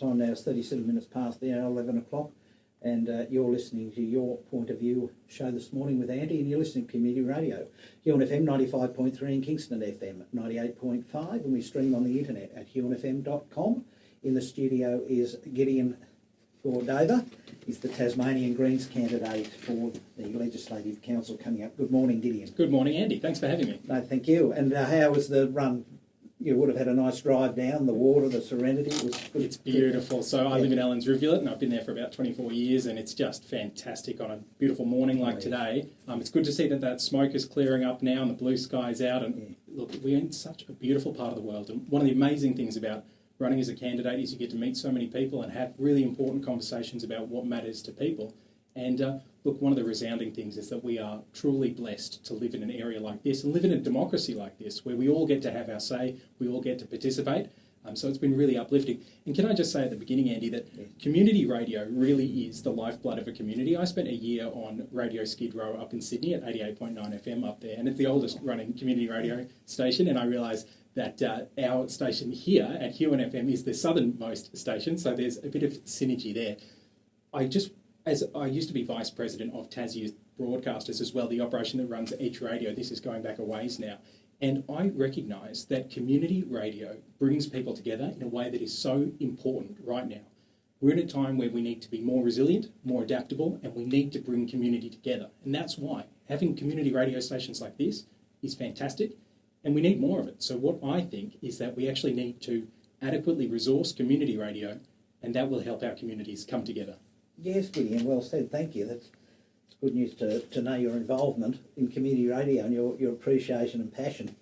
time now is 37 minutes past the hour, 11 o'clock, and uh, you're listening to Your Point of View show this morning with Andy, and you're listening to Community Radio. You're on FM 95.3 in Kingston FM 98.5, and we stream on the internet at huonfm.com. In the studio is Gideon Cordover. He's the Tasmanian Greens candidate for the Legislative Council coming up. Good morning, Gideon. Good morning, Andy. Thanks for having me. No, thank you. And uh, how was the run? You would have had a nice drive down the water, the serenity. It was good. It's beautiful. So I Yeah. live in Allens Rivulet, and I've been there for about 24 years, and it's just fantastic on a beautiful morning like yeah. today. Um, it's good to see that that smoke is clearing up now and the blue sky's out. And Yeah. look, we're in such a beautiful part of the world. And one of the amazing things about running as a candidate is you get to meet so many people and have really important conversations about what matters to people. And uh, look, one of the resounding things is that we are truly blessed to live in an area like this and live in a democracy like this, where we all get to have our say, we all get to participate. Um, so it's been really uplifting. And can I just say at the beginning, Andy, that community radio really is the lifeblood of a community. I spent a year on Radio Skid Row up in Sydney at 88.9 FM up there, and it's the oldest running community radio station. And I realised that uh, our station here at Huon FM is the southernmost station, so there's a bit of synergy there. I just, as I used to be vice president of Tassie Broadcasters as well, the operation that runs Edge Radio. This is going back a ways now, and I recognise that community radio brings people together in a way that is so important right now. We're in a time where we need to be more resilient, more adaptable, and we need to bring community together. And that's why having community radio stations like this is fantastic, and we need more of it. So, what I think is that we actually need to adequately resource community radio, and that will help our communities come together. Yes, Gideon, well said. Thank you. That's it's good news to, to know your involvement in community radio and your, your appreciation and passion.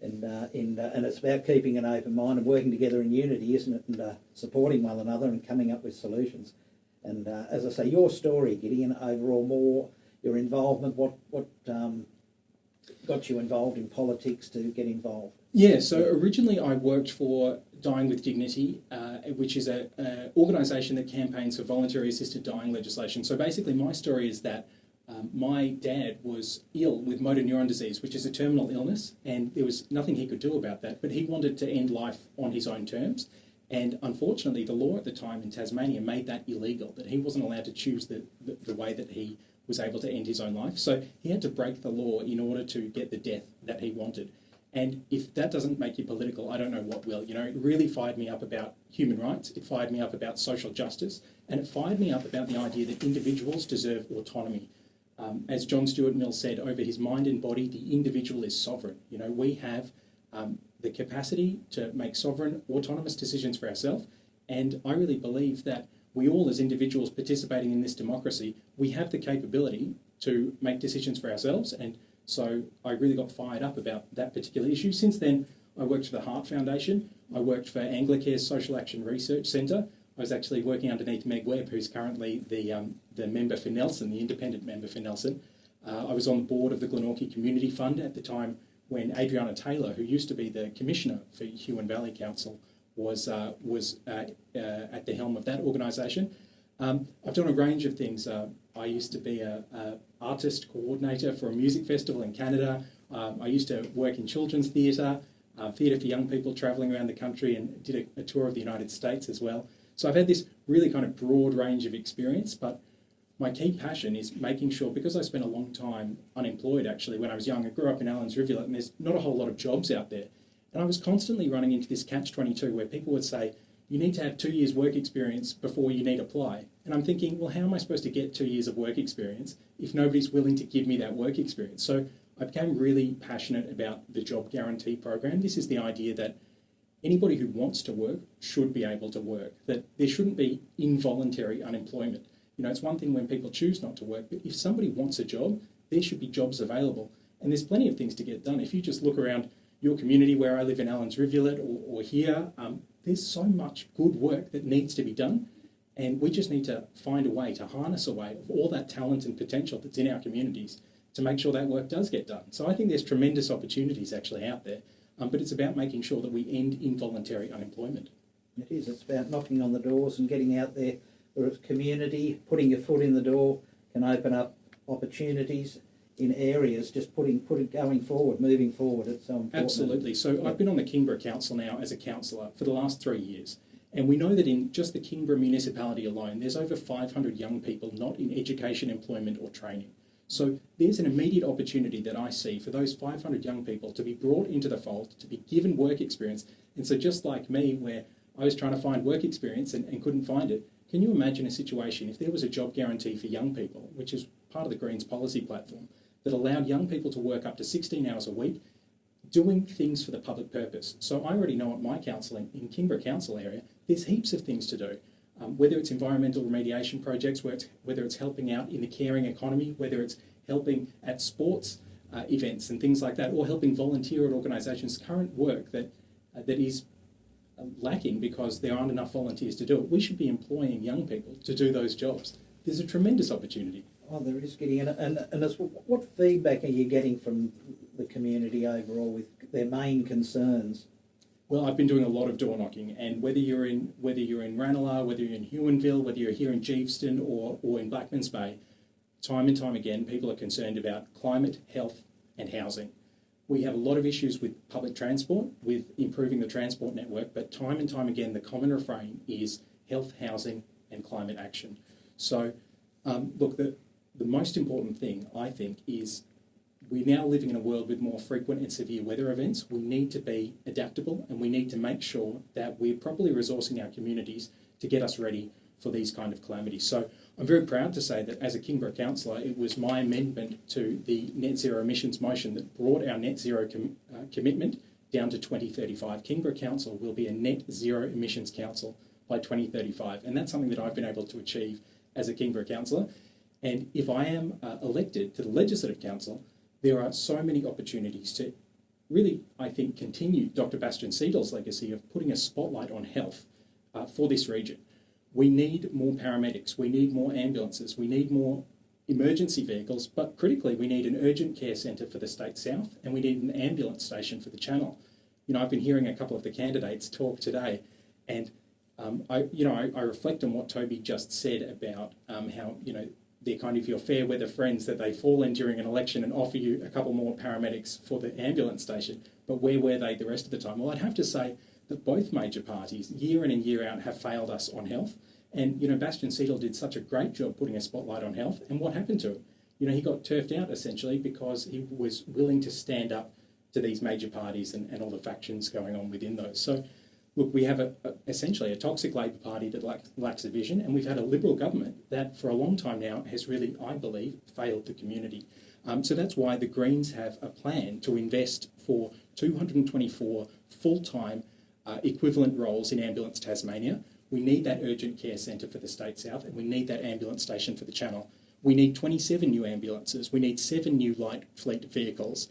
And, uh, in, uh, and it's about keeping an open mind and working together in unity, isn't it? And uh, supporting one another and coming up with solutions. And uh, as I say, your story, Gideon, overall, more your involvement, what, what um, got you involved in politics to get involved? Yeah, so originally I worked for Dying with Dignity, uh, which is a, a organisation that campaigns for voluntary assisted dying legislation. So basically, my story is that um, my dad was ill with motor neuron disease, which is a terminal illness, and there was nothing he could do about that. But he wanted to end life on his own terms. And unfortunately, the law at the time in Tasmania made that illegal, that he wasn't allowed to choose the, the, the way that he was able to end his own life. So he had to break the law in order to get the death that he wanted. And if that doesn't make you political, I don't know what will. You know, it really fired me up about human rights, it fired me up about social justice, and it fired me up about the idea that individuals deserve autonomy. Um, as John Stuart Mill said, over his mind and body, the individual is sovereign. You know, we have um, the capacity to make sovereign, autonomous decisions for ourselves, and I really believe that we all, as individuals participating in this democracy, we have the capability to make decisions for ourselves and so I really got fired up about that particular issue. Since then, I worked for the Heart Foundation. I worked for Anglicare's Social Action Research Centre. I was actually working underneath Meg Webb, who's currently the, um, the member for Nelson, the independent member for Nelson. Uh, I was on the board of the Glenorchy Community Fund at the time when Adriana Taylor, who used to be the commissioner for Huon Valley Council, was, uh, was uh, uh, at the helm of that organisation. Um, I've done a range of things. Uh, I used to be a, a artist coordinator for a music festival in Canada. Um, I used to work in children's theatre, uh, theatre for young people travelling around the country, and did a, a tour of the United States as well. So I've had this really kind of broad range of experience, but my key passion is making sure, because I spent a long time unemployed actually when I was young, I grew up in Allens Rivulet and there's not a whole lot of jobs out there. And I was constantly running into this catch 22 where people would say, you need to have two years work experience before you need to apply. And I'm thinking, well, how am I supposed to get two years of work experience if nobody's willing to give me that work experience? So I became really passionate about the job guarantee program. This is the idea that anybody who wants to work should be able to work, that there shouldn't be involuntary unemployment. You know, it's one thing when people choose not to work, but if somebody wants a job, there should be jobs available. And there's plenty of things to get done. If you just look around your community where I live in Allens Rivulet or, or here, um, there's so much good work that needs to be done. And we just need to find a way to harness a way of all that talent and potential that's in our communities to make sure that work does get done. So I think there's tremendous opportunities actually out there, um, but it's about making sure that we end involuntary unemployment. It is. It's about knocking on the doors and getting out there where it's community, putting your foot in the door can open up opportunities in areas, just putting, putting, going forward, moving forward. It's so important. Absolutely. So I've been on the Kingborough Council now as a councillor for the last three years. And we know that in just the Kingborough municipality alone, there's over 500 young people not in education, employment, or training. So there's an immediate opportunity that I see for those 500 young people to be brought into the fold, to be given work experience. And so, just like me, where I was trying to find work experience and, and couldn't find it, can you imagine a situation if there was a job guarantee for young people, which is part of the Greens policy platform, that allowed young people to work up to 16 hours a week doing things for the public purpose? So I already know at my council in, in Kingborough Council area, there's heaps of things to do. Um, whether it's environmental remediation projects, whether it's, whether it's helping out in the caring economy, whether it's helping at sports uh, events and things like that, or helping volunteer at organisations, current work that, uh, that is lacking because there aren't enough volunteers to do it. We should be employing young people to do those jobs. There's a tremendous opportunity. Oh, there is getting and and, and as, what feedback are you getting from the community overall with their main concerns? Well, I've been doing a lot of door knocking, and whether you're in whether you're in Ranelagh, whether you're in Huonville, whether you're here in Geeveston or or in Blackmans Bay, time and time again, people are concerned about climate, health, and housing. We have a lot of issues with public transport, with improving the transport network, but time and time again, the common refrain is health, housing, and climate action. So, um, look, the, the most important thing, I think, is we're now living in a world with more frequent and severe weather events. We need to be adaptable and we need to make sure that we're properly resourcing our communities to get us ready for these kind of calamities. So I'm very proud to say that as a Kingborough councillor, it was my amendment to the net zero emissions motion that brought our net zero com- uh, commitment down to 2035. Kingborough Council will be a net zero emissions council by 2035, and that's something that I've been able to achieve as a Kingborough councillor. And if I am uh, elected to the Legislative Council, there are so many opportunities to really, I think, continue Dr. Bastian Seidel's legacy of putting a spotlight on health uh, for this region. We need more paramedics, we need more ambulances, we need more emergency vehicles, but critically, we need an urgent care centre for the State South and we need an ambulance station for the Channel. You know, I've been hearing a couple of the candidates talk today, and um, I, you know, I, I, reflect on what Toby just said about um, how, you know, they're kind of your fair weather friends that they fall in during an election and offer you a couple more paramedics for the ambulance station. But where were they the rest of the time? Well, I'd have to say that both major parties, year in and year out, have failed us on health. And, you know, Bastian Seidel did such a great job putting a spotlight on health. And what happened to him? You know, he got turfed out essentially because he was willing to stand up to these major parties and, and all the factions going on within those. So, look, we have a, a, essentially a toxic Labor Party that lack, lacks a vision, and we've had a Liberal government that for a long time now has really, I believe, failed the community. Um, so that's why the Greens have a plan to invest for 224 full time uh, equivalent roles in Ambulance Tasmania. We need that urgent care centre for the State South, and we need that ambulance station for the Channel. We need 27 new ambulances. We need seven new light fleet vehicles.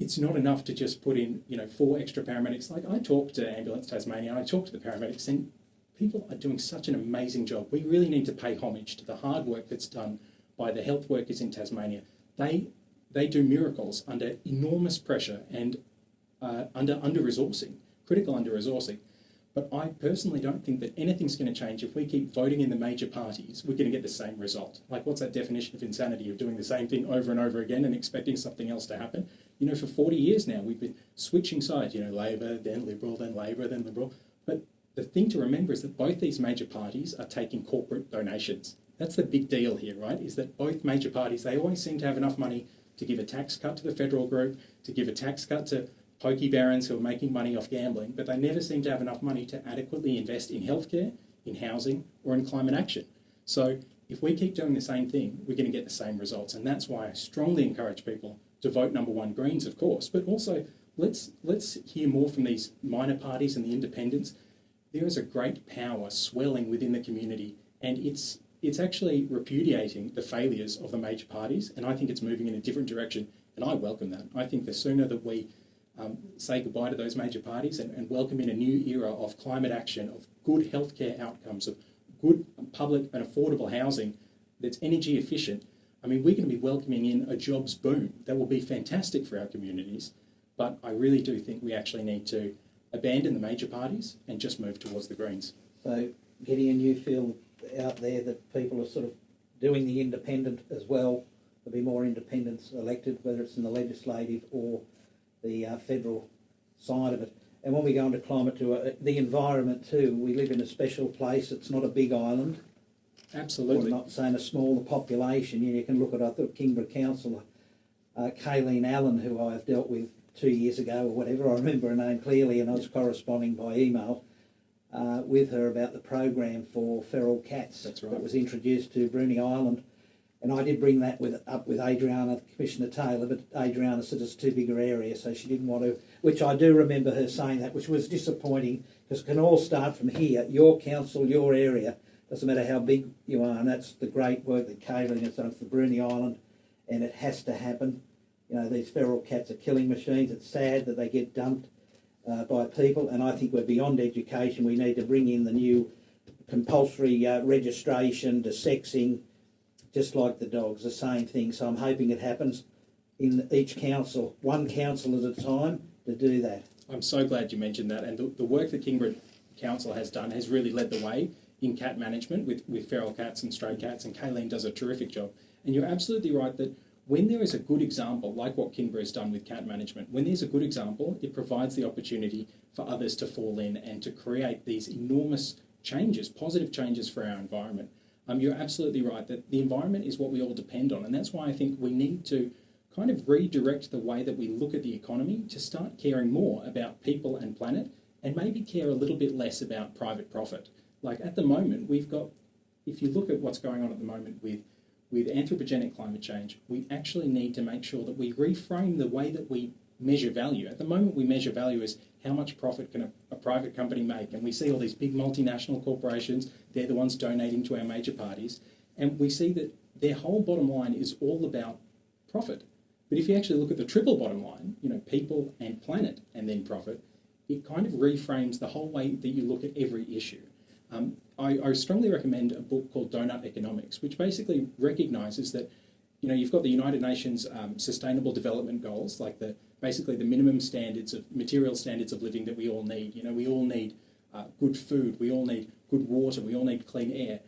It's not enough to just put in, you know, four extra paramedics. Like I talked to Ambulance Tasmania, I talked to the paramedics, and people are doing such an amazing job. We really need to pay homage to the hard work that's done by the health workers in Tasmania. They they do miracles under enormous pressure and uh, under under resourcing, critical under resourcing. But I personally don't think that anything's going to change if we keep voting in the major parties. We're going to get the same result. Like, what's that definition of insanity of doing the same thing over and over again and expecting something else to happen? You know, for 40 years now, we've been switching sides, you know, Labor, then Liberal, then Labor, then Liberal. But the thing to remember is that both these major parties are taking corporate donations. That's the big deal here, right? Is that both major parties, they always seem to have enough money to give a tax cut to the federal group, to give a tax cut to pokey barons who are making money off gambling, but they never seem to have enough money to adequately invest in healthcare, in housing, or in climate action. So if we keep doing the same thing, we're going to get the same results. And that's why I strongly encourage people to vote number one Greens, of course, but also let's let's hear more from these minor parties and the independents. There is a great power swelling within the community, and it's it's actually repudiating the failures of the major parties, and I think it's moving in a different direction, and I welcome that. I think the sooner that we um, say goodbye to those major parties and, and welcome in a new era of climate action, of good healthcare outcomes, of good public and affordable housing that's energy efficient. I mean, we're going to be welcoming in a jobs boom that will be fantastic for our communities. But I really do think we actually need to abandon the major parties and just move towards the Greens. So, Gideon, you feel out there that people are sort of doing the independent as well. There'll be more independents elected, whether it's in the legislative or the uh, federal side of it. And when we go into climate to uh, the environment too, we live in a special place. It's not a big island. Absolutely. I'm not saying a smaller population. You, know, you can look at I thought Kingborough Councillor uh, Kayleen Allen, who I've dealt with two years ago or whatever. I remember her name clearly, and I was corresponding by email uh, with her about the program for feral cats That's right. that was introduced to Bruny Island. And I did bring that with up with Adriana, Commissioner Taylor, but Adriana said it's too big an area, so she didn't want to. Which I do remember her saying that, which was disappointing because it can all start from here, your council, your area. Doesn't matter how big you are, and that's the great work that Kayleen has done for Bruny Island, and it has to happen. You know, these feral cats are killing machines. It's sad that they get dumped uh, by people, and I think we're beyond education. We need to bring in the new compulsory uh, registration to sexing, just like the dogs, the same thing. So I'm hoping it happens in each council, one council at a time, to do that. I'm so glad you mentioned that. And the, the work that Kingborough Council has done has really led the way in cat management with, with feral cats and stray cats, and Kayleen does a terrific job. And you're absolutely right that when there is a good example, like what Kingborough has done with cat management, when there's a good example, it provides the opportunity for others to fall in and to create these enormous changes, positive changes for our environment. Um, you're absolutely right that the environment is what we all depend on, and that's why I think we need to kind of redirect the way that we look at the economy to start caring more about people and planet and maybe care a little bit less about private profit. Like at the moment, we've got, if you look at what's going on at the moment with, with anthropogenic climate change, we actually need to make sure that we reframe the way that we measure value. At the moment, we measure value as how much profit can a, a private company make, and we see all these big multinational corporations, they're the ones donating to our major parties, and we see that their whole bottom line is all about profit. But if you actually look at the triple bottom line, you know, people and planet and then profit, it kind of reframes the whole way that you look at every issue. Um, I, I strongly recommend a book called Doughnut Economics, which basically recognizes that, you know, you've got the United Nations um, Sustainable Development Goals, like the basically the minimum standards of material standards of living that we all need. You know, we all need uh, good food, we all need good water, we all need clean air.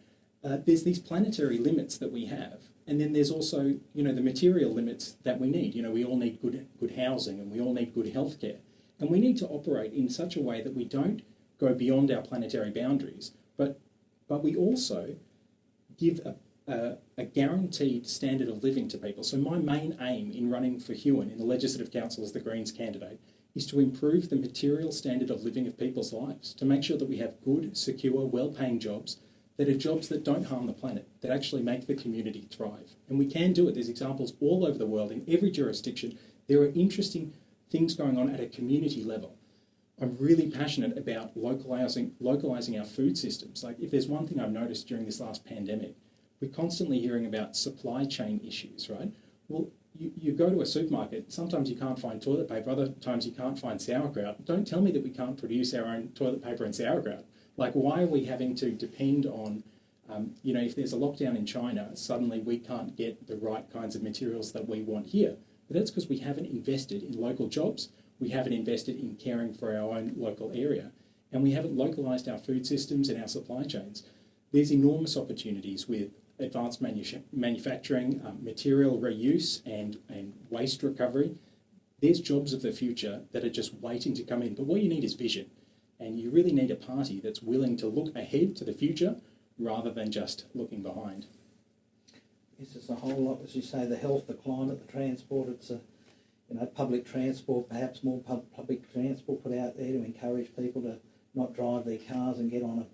Uh, there's these planetary limits that we have, and then there's also, you know, the material limits that we need. You know, we all need good good housing, and we all need good healthcare, and we need to operate in such a way that we don't go beyond our planetary boundaries, but but we also give a, a, a, guaranteed standard of living to people. So my main aim in running for Huon in the Legislative Council as the Greens candidate is to improve the material standard of living of people's lives, to make sure that we have good, secure, well-paying jobs that are jobs that don't harm the planet, that actually make the community thrive. And we can do it. There's examples all over the world in every jurisdiction. There are interesting things going on at a community level. I'm really passionate about localizing localizing our food systems. Like if there's one thing I've noticed during this last pandemic, we're constantly hearing about supply chain issues, right? Well, you, you go to a supermarket, sometimes you can't find toilet paper, other times you can't find sauerkraut. Don't tell me that we can't produce our own toilet paper and sauerkraut. Like why are we having to depend on um, you know, if there's a lockdown in China, suddenly we can't get the right kinds of materials that we want here. But that's because we haven't invested in local jobs we haven't invested in caring for our own local area, and we haven't localised our food systems and our supply chains. There's enormous opportunities with advanced manu manufacturing, um, material reuse, and, and waste recovery. There's jobs of the future that are just waiting to come in. But what you need is vision. And you really need a party that's willing to look ahead to the future rather than just looking behind. Yes, it's a whole lot, as you say, the health, the climate, the transport. It's a you know, public transport, perhaps more pub public transport put out there to encourage people to not drive their cars and get on a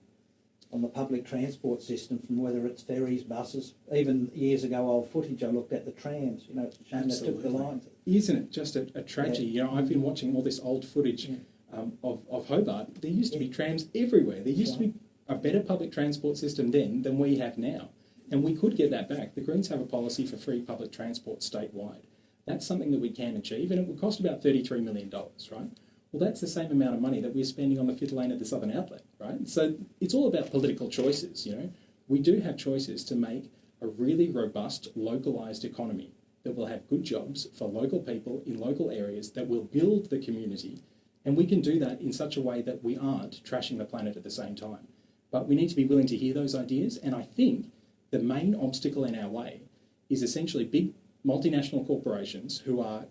on the public transport system from whether it's ferries, buses. Even years ago, old footage I looked at the trams. You know, it's a shame they took the lines. Isn't it just a, a tragedy? Yeah. You know, I've been watching all this old footage yeah. um, of, of Hobart. There used to be trams everywhere. There used to be a better public transport system then than we have now. And we could get that back. The Greens have a policy for free public transport statewide. That's something that we can achieve, and it would cost about $33 million, right? Well, that's the same amount of money that we're spending on the fifth lane of the Southern Outlet, right? So it's all about political choices, you know. We do have choices to make a really robust, localised economy that will have good jobs for local people in local areas that will build the community. And we can do that in such a way that we aren't trashing the planet at the same time. But we need to be willing to hear those ideas. And I think the main obstacle in our way is essentially big multinational corporations who are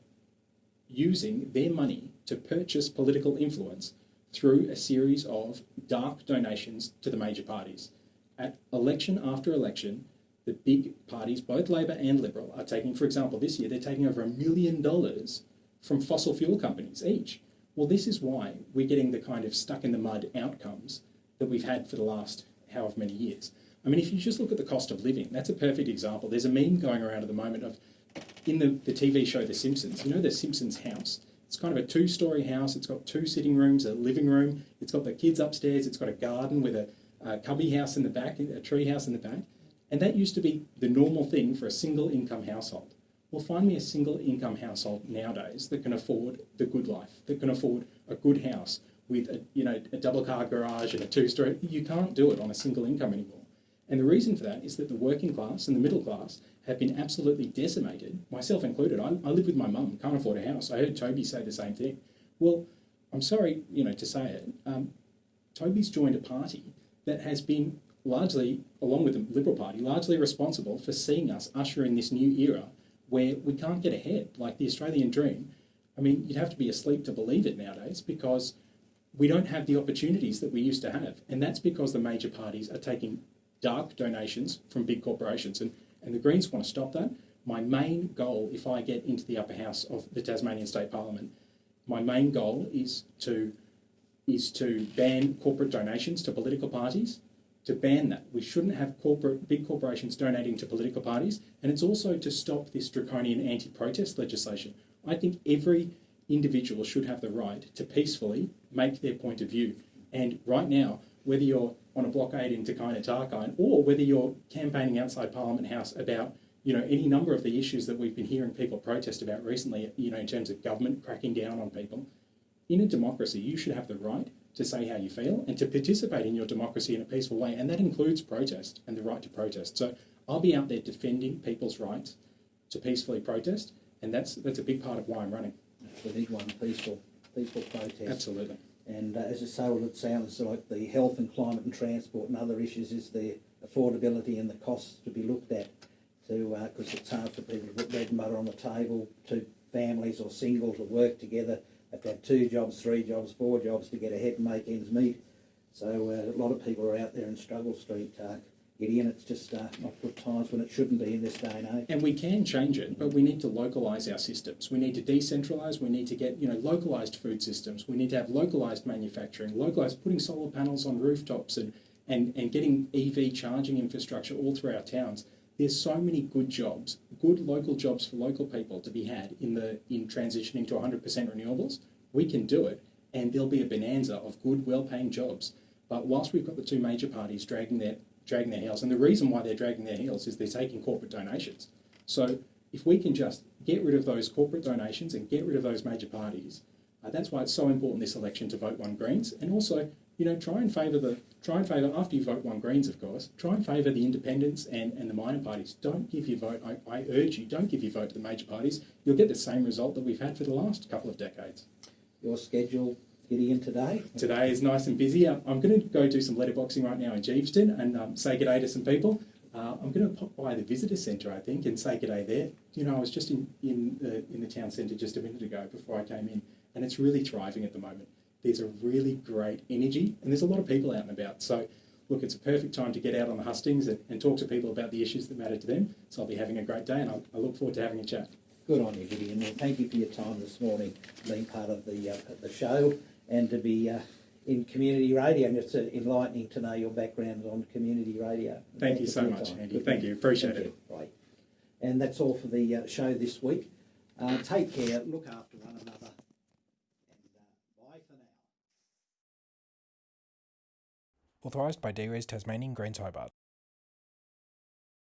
using their money to purchase political influence through a series of dark donations to the major parties. At election after election, the big parties, both Labor and Liberal, are taking, for example, this year they're taking over a million dollars from fossil fuel companies each. Well, this is why we're getting the kind of stuck in the mud outcomes that we've had for the last however many years. I mean, if you just look at the cost of living, that's a perfect example. There's a meme going around at the moment of in the, the TV show The Simpsons, you know the Simpsons house? It's kind of a two story house. It's got two sitting rooms, a living room. It's got the kids upstairs. It's got a garden with a, a cubby house in the back, a tree house in the back. And that used to be the normal thing for a single income household. Well, find me a single income household nowadays that can afford the good life, that can afford a good house with a, you know, a double car garage and a two story. You can't do it on a single income anymore. And the reason for that is that the working class and the middle class have been absolutely decimated, myself included. I, I live with my mum, can't afford a house. I heard Toby say the same thing. Well, I'm sorry, you know, to say it. Um, Toby's joined a party that has been largely, along with the Liberal Party, largely responsible for seeing us usher in this new era where we can't get ahead, like the Australian dream. I mean, you'd have to be asleep to believe it nowadays because we don't have the opportunities that we used to have. And that's because the major parties are taking dark donations from big corporations. And, and the Greens want to stop that. My main goal, if I get into the upper house of the Tasmanian State Parliament, my main goal is to is to ban corporate donations to political parties. To ban that, we shouldn't have corporate big corporations donating to political parties, and it's also to stop this draconian anti-protest legislation. I think every individual should have the right to peacefully make their point of view. And right now, whether you're on a blockade in takayna Tarkine or whether you're campaigning outside Parliament House about you know any number of the issues that we've been hearing people protest about recently, you know, in terms of government cracking down on people. In a democracy, you should have the right to say how you feel and to participate in your democracy in a peaceful way, and that includes protest and the right to protest. So I'll be out there defending people's rights to peacefully protest, and that's that's a big part of why I'm running. The need one, peaceful, peaceful protest. Absolutely. And uh, as I say, well, it sounds like the health and climate and transport and other issues is the affordability and the costs to be looked at to, because it's hard for people to put bread and butter on the table, to families or single to work together, They have to have two jobs, three jobs, four jobs to get ahead and make ends meet. So uh, a lot of people are out there in struggle street, uh, Gideon. It's just uh, not good times when it shouldn't be in this day and age. And we can change it, but we need to localise our systems. We need to decentralise. We need to get you know localised food systems. We need to have localised manufacturing, localised putting solar panels on rooftops and, and, and getting EV charging infrastructure all through our towns. There's so many good jobs, good local jobs for local people to be had in the in transitioning to 100% renewables. We can do it, and there'll be a bonanza of good, well-paying jobs. But whilst we've got the two major parties dragging their dragging their heels. And the reason why they're dragging their heels is they're taking corporate donations. So if we can just get rid of those corporate donations and get rid of those major parties, uh, that's why it's so important this election to vote one Greens. And also, you know, try and favour the try and favour after you vote one Greens, of course. Try and favour the independents and, and the minor parties. Don't give your vote. I, I urge you, don't give your vote to the major parties. You'll get the same result that we've had for the last couple of decades. Your schedule, Gideon, today? Today is nice and busy. I'm, I'm going to go do some letterboxing right now in Geeveston and um, say good day to some people. Uh, I'm going to pop by the visitor centre, I think, and say good day there. You know, I was just in, in, the, in the town centre just a minute ago before I came in, and it's really thriving at the moment. There's a really great energy, and there's a lot of people out and about. So, look, it's a perfect time to get out on the hustings and, and talk to people about the issues that matter to them. So, I'll be having a great day, and I'll, I look forward to having a chat. Good on you, Gideon. Thank you for your time this morning, being part of the uh, the show, and to be uh, in community radio. And it's uh, enlightening to know your background on community radio. Thank, you so much, time. Andy. Good Thank man. you. Appreciate Thank it. you. Right. And that's all for the uh, show this week. Uh, take care. Look after one another. And uh, bye for now. Authorised by DRES Tasmanian Greens Hobart.